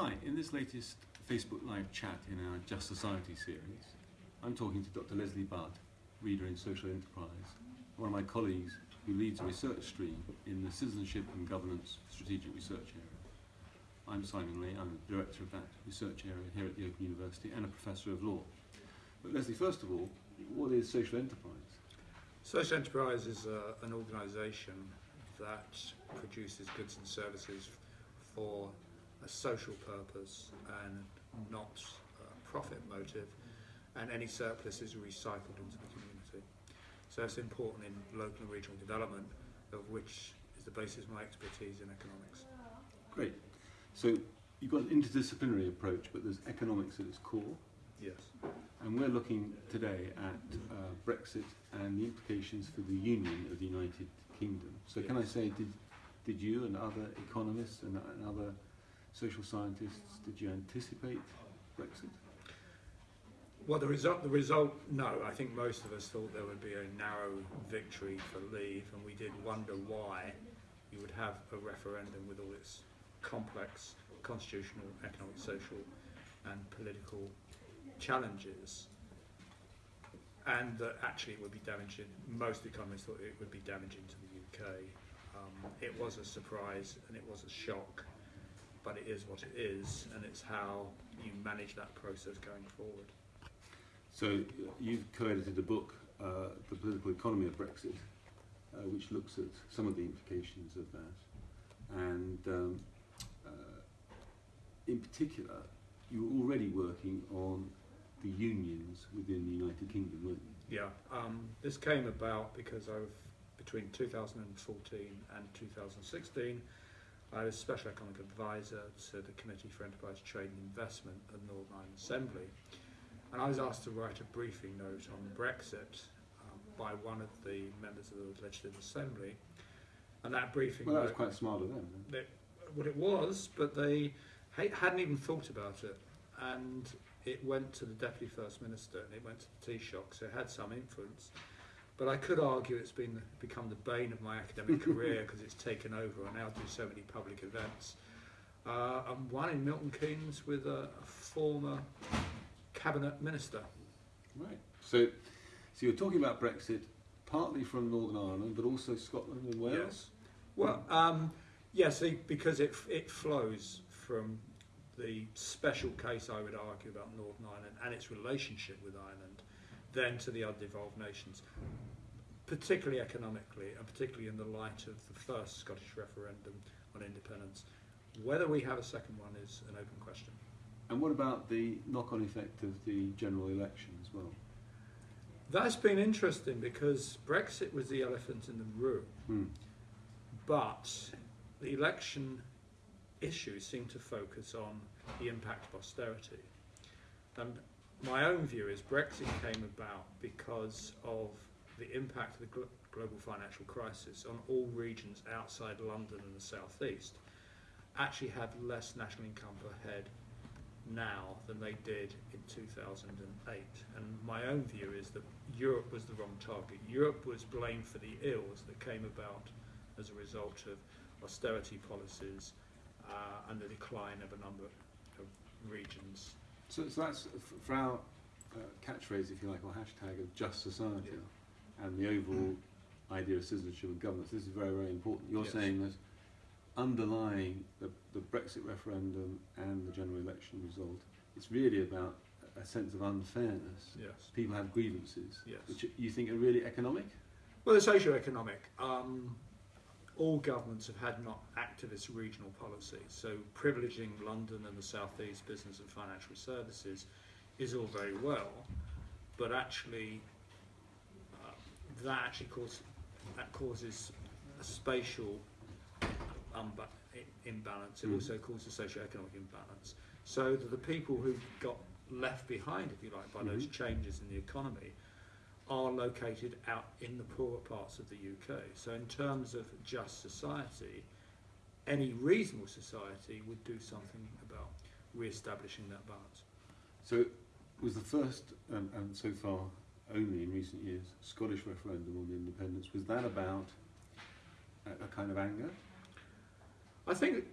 Hi, in this latest Facebook Live chat in our Just Society series, I'm talking to Dr. Leslie Budd, reader in Social Enterprise, one of my colleagues who leads a research stream in the Citizenship and Governance Strategic Research Area. I'm Simon Lee, I'm the director of that research area here at the Open University and a professor of law. But Leslie, first of all, what is social enterprise? Social enterprise is uh, an organisation that produces goods and services for a social purpose and not a profit motive, and any surplus is recycled into the community. So it's important in local and regional development, of which is the basis of my expertise in economics. Great. So you've got an interdisciplinary approach, but there's economics at its core. Yes. And we're looking today at uh, Brexit and the implications for the Union of the United Kingdom. So can I say, did, did you and other economists and, and other social scientists, did you anticipate Brexit? Well, the result, the result, no. I think most of us thought there would be a narrow victory for Leave, and we did wonder why you would have a referendum with all its complex constitutional, economic, social, and political challenges, and that actually it would be damaging. Most economists thought it would be damaging to the UK. Um, it was a surprise and it was a shock, but it is what it is, and it's how you manage that process going forward. So you've co-edited a book, uh, The Political Economy of Brexit, uh, which looks at some of the implications of that. And um, uh, in particular, you were already working on the unions within the United Kingdom, weren't you? Yeah, um, this came about because I've between 2014 and 2016, I was special economic advisor to the Committee for Enterprise Trade and Investment at the Northern Ireland Assembly, and I was asked to write a briefing note on Brexit um, by one of the members of the Legislative Assembly, and that briefing Well, that was quite smart of them. what it was, but they hadn't even thought about it. And it went to the Deputy First Minister and it went to the Taoiseach, so it had some influence. But I could argue it's been become the bane of my academic career because it's taken over. I now do so many public events. Uh, and one in Milton Keynes with a, a former cabinet minister. Right. So, so you're talking about Brexit partly from Northern Ireland, but also Scotland and Wales. Yes. Well, um, yes, yeah, because it it flows from the special case I would argue about Northern Ireland and its relationship with Ireland, then to the other devolved nations, particularly economically and particularly in the light of the first Scottish referendum on independence. Whether we have a second one is an open question. And what about the knock-on effect of the general election as well? That's been interesting because Brexit was the elephant in the room. Hmm. but the election issues seem to focus on the impact of austerity. And my own view is Brexit came about because of the impact of the glo- global financial crisis on all regions outside London and the southeast actually have less national income per head now than they did in 2008. And my own view is that Europe was the wrong target. Europe was blamed for the ills that came about as a result of austerity policies uh, and the decline of a number of regions. So, so that's for our uh, catchphrase, if you like, or hashtag of just society, and the overall idea of citizenship and governance. This is very, very important. You're Yes. saying that underlying the, the Brexit referendum and the general election result, it's really about a sense of unfairness. Yes. People have grievances, Yes. which you think are really economic. Well, the socio-economic. Um, all governments have had not activist regional policies, so privileging London and the southeast business and financial services is all very well, but actually, uh, that actually cause, that causes a spatial imbalance. It Mm. also causes socio-economic imbalance. So that the people who got left behind, if you like, by those Mhm. changes in the economy are located out in the poorer parts of the UK. So, in terms of just society, any reasonable society would do something about re-establishing that balance. So, was the first um, and so far only in recent years Scottish referendum on independence was that about a, a kind of anger? I think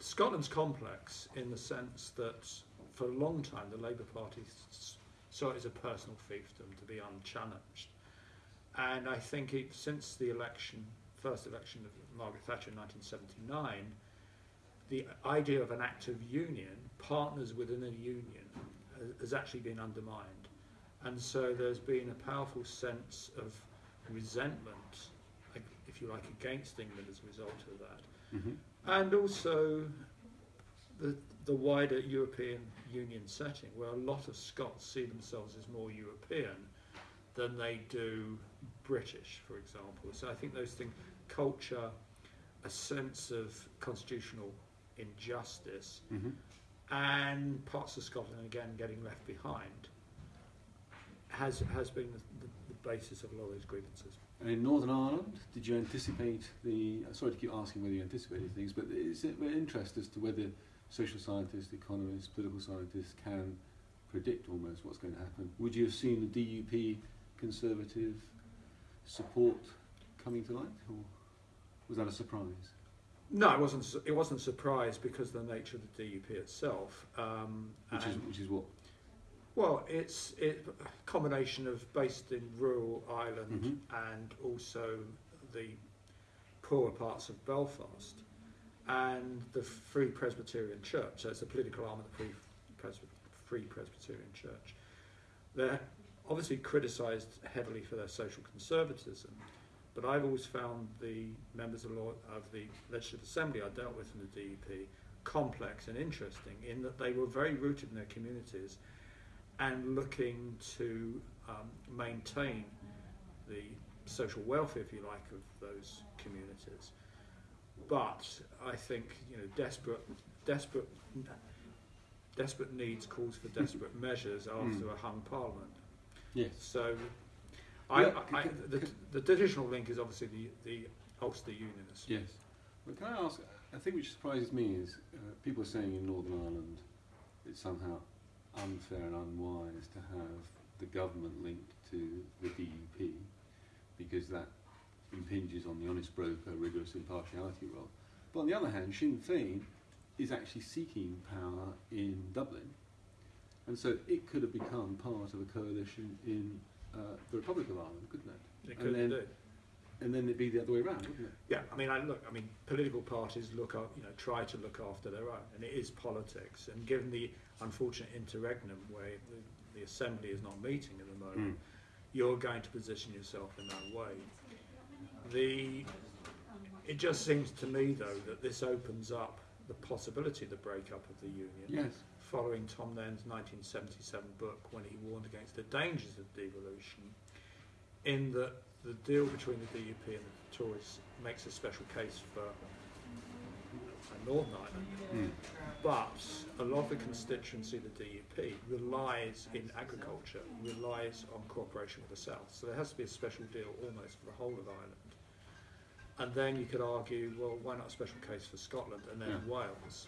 Scotland's complex in the sense that for a long time the Labour Party s- saw it as a personal fiefdom to be unchallenged. And I think it, since the election, first election of Margaret Thatcher in 1979, the idea of an active union, partners within a union, has actually been undermined. And so there's been a powerful sense of resentment, if you like, against England as a result of that hmm and also the, the wider European Union setting, where a lot of Scots see themselves as more European than they do British, for example. So I think those things, culture, a sense of constitutional injustice, hmm and parts of Scotland again getting left behind, has has been the, the, the basis of a lot of those grievances. And in Northern Ireland, did you anticipate the? Sorry to keep asking whether you anticipated things, but is it of interest as to whether social scientists, economists, political scientists can predict almost what's going to happen? Would you have seen the DUP Conservative support coming to light, or was that a surprise? No, it wasn't. It wasn't a surprise because of the nature of the DUP itself. Um, Which is which is what? Well, it's it, a combination of based in rural Ireland Mhm. and also the poorer parts of Belfast and the Free Presbyterian Church. So it's a political arm of the Free, Free Presbyterian Church. They're obviously criticised heavily for their social conservatism, but I've always found the members of, law, of the Legislative Assembly I dealt with in the DUP complex and interesting in that they were very rooted in their communities and looking to um, maintain the social welfare, if you like, of those communities. But I think you know, desperate, desperate, desperate needs calls for desperate measures after a hung parliament. Yes. So, I, Yeah, I, c- the, the traditional link is obviously the the Ulster Unionists. Yes. But can I ask, I think which surprises me is uh, people are saying in Northern Ireland it's somehow unfair and unwise to have the government linked to the DUP because that impinges on the honest broker, rigorous impartiality role. But on the other hand, Sinn Féin is actually seeking power in Dublin. And so it could have become part of a coalition in uh, the Republic of Ireland, couldn't it? It And could then- do. And then it'd be the other way around, wouldn't it? Yeah, I mean, I look. I mean, political parties look up, you know, try to look after their own, and it is politics. And given the unfortunate interregnum where the, the assembly is not meeting at the moment, you're going to position yourself in that way. The it just seems to me though that this opens up the possibility of the breakup of the union. Yes. Following Tom Nairn's 1977 book when he warned against the dangers of devolution, in that the deal between the DUP and the Tories makes a special case for Northern Ireland, Mm. but a lot of the constituency of the DUP relies in agriculture, relies on cooperation with the South. So there has to be a special deal almost for the whole of Ireland. And then you could argue, well, why not a special case for Scotland and then Yeah. Wales?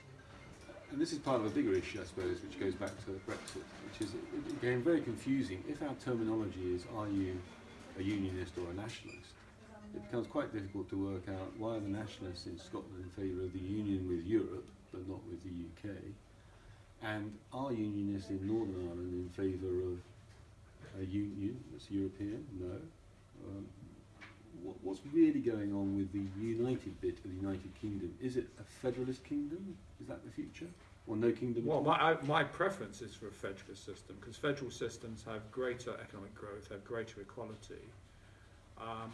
And this is part of a bigger issue, I suppose, which goes back to Brexit, which is it became very confusing. If our terminology is are you a unionist or a nationalist, it becomes quite difficult to work out why are the nationalists in Scotland in favour of the union with Europe but not with the UK, and are unionists in Northern Ireland in favour of a union that's European? No. Um, what, what's really going on with the united bit of the United Kingdom? Is it a federalist kingdom? Is that the future? Or no kingdom Well, my, I, my preference is for a federalist system because federal systems have greater economic growth, have greater equality, um,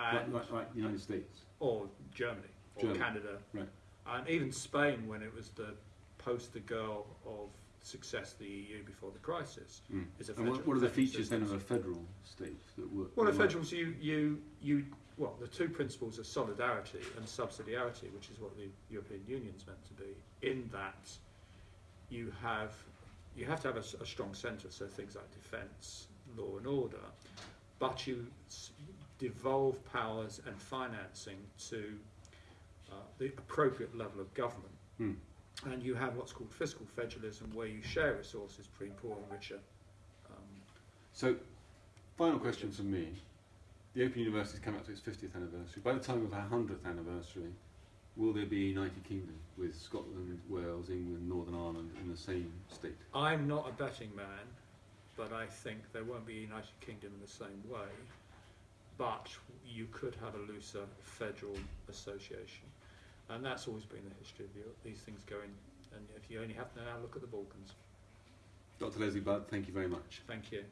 Like, like, like the United States. or Germany or Germany, Canada, right. and even Spain when it was the poster girl of success of the EU before the crisis. Mm. Is a And what, federal- what are the federal features then of a federal state that work? Well, a work? you, you, you, well, the two principles are solidarity and subsidiarity, which is what the European Union's meant to be. In that, you have, you have to have a strong centre, so things like defence, law and order, but you devolve powers and financing to uh, the appropriate level of government. Hmm. And you have what's called fiscal federalism, where you share resources between poor and richer. Um, So, final question from me. The Open University's come up to its 50th anniversary. By the time of our 100th anniversary, Will there be a United Kingdom with Scotland, Wales, England, Northern Ireland in the same state? I'm not a betting man, but I think there won't be a United Kingdom in the same way. But you could have a looser federal association, and that's always been the history of Europe. These things go in, and if you only have to now look at the Balkans. Dr. Leslie Budd, thank you very much. Thank you.